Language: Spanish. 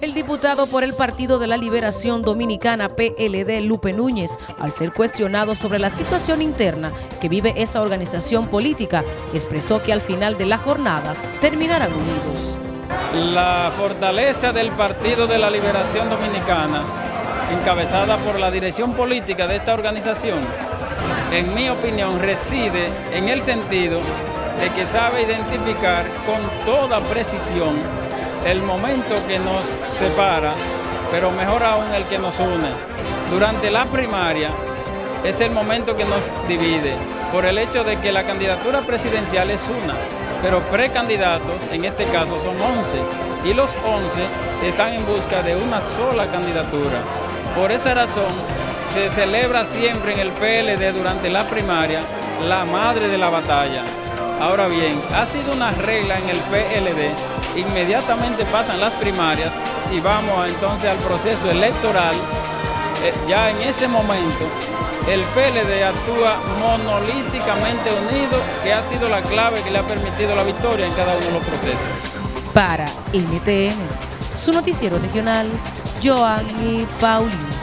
El diputado por el Partido de la Liberación Dominicana PLD, Lupe Núñez, al ser cuestionado sobre la situación interna que vive esa organización política, expresó que al final de la jornada terminarán unidos. La fortaleza del Partido de la Liberación Dominicana, encabezada por la dirección política de esta organización, en mi opinión reside en el sentido de que sabe identificar con toda precisión el momento que nos separa, pero mejor aún el que nos une. Durante la primaria es el momento que nos divide, por el hecho de que la candidatura presidencial es una, pero precandidatos, en este caso son 11, y los 11 están en busca de una sola candidatura. Por esa razón, se celebra siempre en el PLD durante la primaria la madre de la batalla. Ahora bien, ha sido una regla en el PLD inmediatamente pasan las primarias y vamos entonces al proceso electoral, eh, ya en ese momento el PLD actúa monolíticamente unido, que ha sido la clave que le ha permitido la victoria en cada uno de los procesos. Para NTN, su noticiero regional, Joanny Paulino.